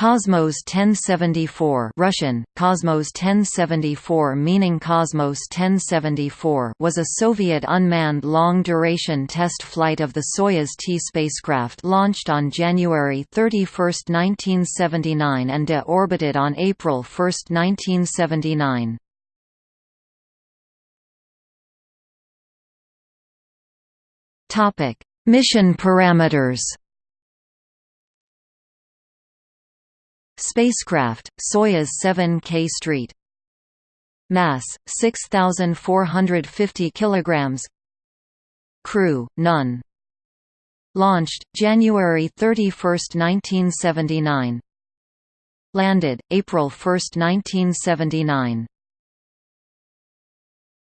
Cosmos 1074 Russian, Cosmos 1074 meaning Cosmos 1074 was a Soviet unmanned long-duration test flight of the Soyuz T spacecraft launched on January 31, 1979 and de-orbited on April 1, 1979. Mission parameters Spacecraft, Soyuz 7K Street. Mass 6450 kilograms. Crew none. Launched January 31, 1979 Landed April 1, 1979